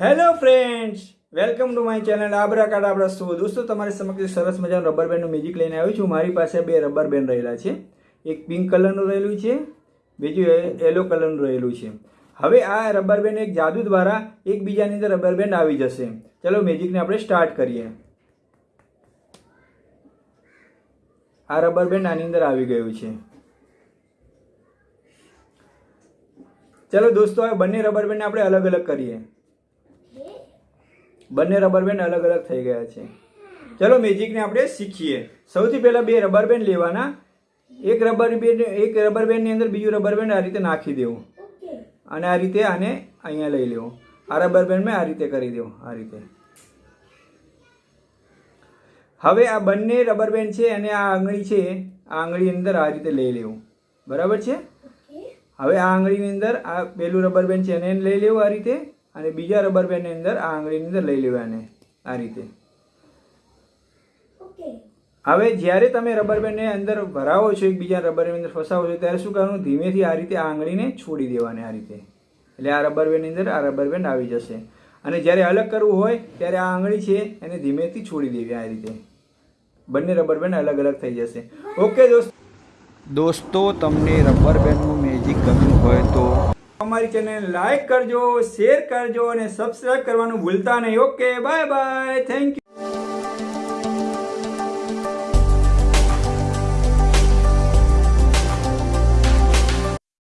Hello friends welcome to my channel આબરા card આપણા show દોસ્તો, તમારી સમક્ષ સરસ મજાનું રબર બેન્ડનું મ્યુઝિક લઈને આવ્યું છું. મારી પાસે બે રબર બેન્ડ રહેલા છે. એક પિંક કલરનું રહેલું છે, બીજું યલો કલરનું રહેલું છે. હવે આ રબર બેન્ડ એક જાદુ દ્વારા એકબીજાની અંદર રબર બેન્ડ આવી જશે. ચલો મ્યુઝિકને આપણે સ્ટાર્ટ કરીએ. આ રબર બેન્ડ આની અંદર આવી ગયું છે. ચલો, દોસ્તો, આ બંને રબર બેન્ડને આપણે અલગ અલગ કરીએ. બંને રબર બેન્ડ અલગ અલગ થઈ ગયા છે. ચલો મેજિકને આપણે શીખીએ. સૌથી પહેલાં બે રબર બેન્ડ લેવાના. એક રબર બેન્ડ એક રબર બેન્ડની અંદર બીજું રબર બેન્ડ આ રીતે નાખી દેવું. અને આ રીતે આને અહીંયા લઈ લેવું. આ રબર બેન્ડ મેં આ રીતે કરી દેવું આ રીતે. હવે આ બંને રબર બેન્ડ છે અને આ આંગળી છે આ આંગળી અંદર આ રીતે લઈ લેવું. બરાબર છે? હવે આ આંગળીની અંદર આ પેલું રબર બેન્ડ છે એને લઈ લેવું આ રીતે. અને બીજા રબર બેન્ડની અંદર આ આંગળીની અંદર લઈ લેવાને આ રીતે. હવે જ્યારે તમે રબર બેન્ડને અંદર ભરાવો છો એકબીજા રબર બેન્ડ અંદર ફસાવો છો ત્યારે શું કરવાનું? ધીમેથી આ રીતે આ આંગળીને છોડી દેવાની આ રીતે. એટલે આ રબર બેન્ડની અંદર આ રબર બેન્ડ આવી જશે. અને જ્યારે અલગ કરવું હોય ત્યારે આ આંગળી છે એને ધીમેથી છોડી દેવી આ રીતે. બંને રબર બેન્ડ અલગ અલગ થઈ જશે. ઓકે દોસ્ત. દોસ્તો તમને રબર બેન્ડનું મેજિક ગમ્યું હોય તો અમારી ચેનલ લાઈક કરજો શેર કરજો અને સબસ્ક્રાઈબ કરવાનું ભૂલતા નહીં. Okay bye bye thank you